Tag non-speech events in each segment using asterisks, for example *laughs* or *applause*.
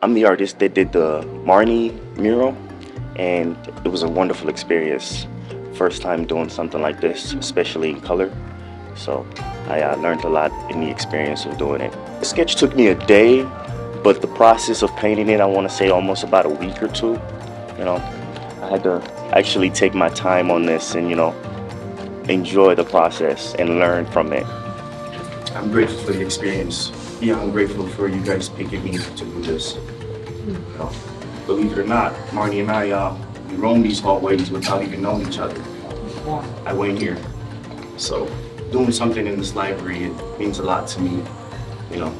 I'm the artist that did the Marnie mural, and it was a wonderful experience. First time doing something like this, especially in color. So I uh, learned a lot in the experience of doing it. The sketch took me a day, but the process of painting it, I want to say almost about a week or two. You know, I had to actually take my time on this and, you know, enjoy the process and learn from it. I'm grateful for the experience. Yeah, I'm grateful for you guys picking me to do this. Believe it or not, Marnie and I, uh, we roam these hallways without even knowing each other. I went here. So doing something in this library, it means a lot to me, you know.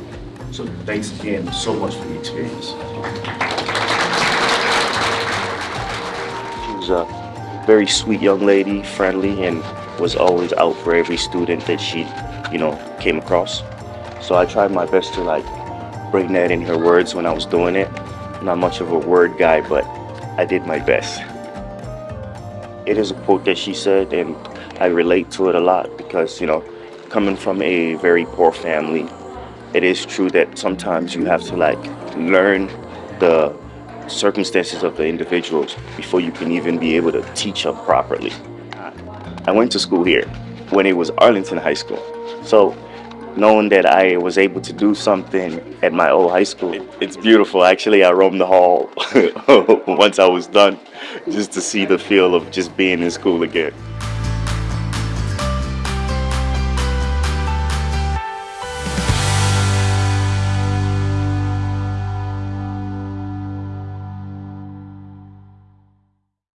So thanks again so much for the experience. She was a very sweet young lady, friendly, and was always out for every student that she, you know, came across. So I tried my best to like bring that in her words when I was doing it. Not much of a word guy, but I did my best. It is a quote that she said, and I relate to it a lot because, you know, coming from a very poor family, it is true that sometimes you have to like learn the circumstances of the individuals before you can even be able to teach them properly. I went to school here when it was Arlington High School. So knowing that I was able to do something at my old high school, it, it's beautiful. Actually, I roamed the hall *laughs* once I was done just to see the feel of just being in school again.